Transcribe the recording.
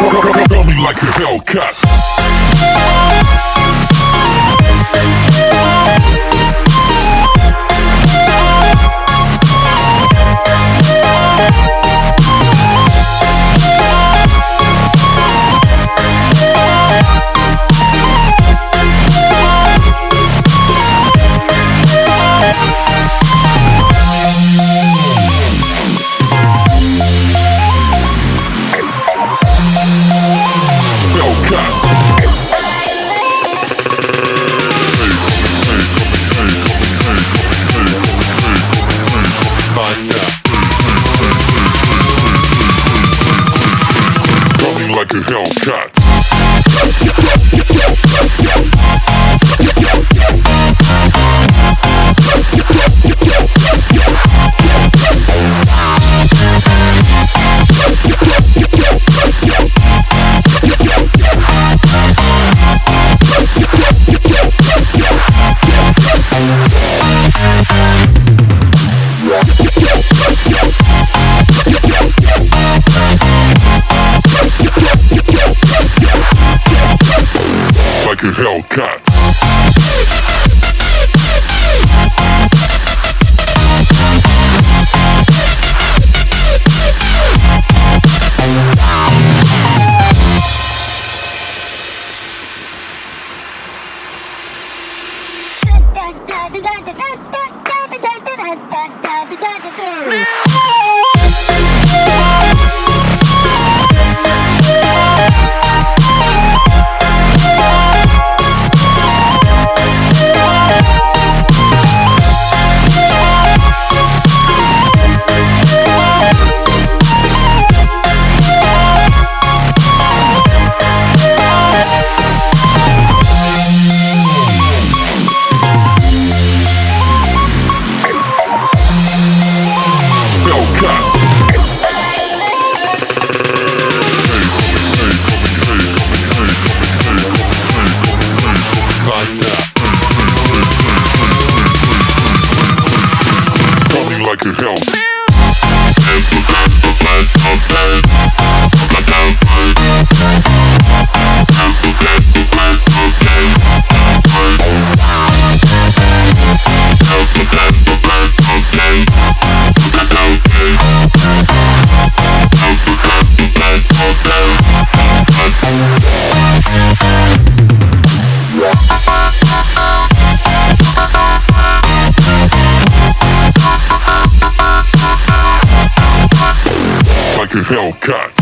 Gummy like a Hellcat. Faster. Coming like a Hellcat. Like a Hellcat. Hellcat. Faster. Coming like a hell. Hellcat.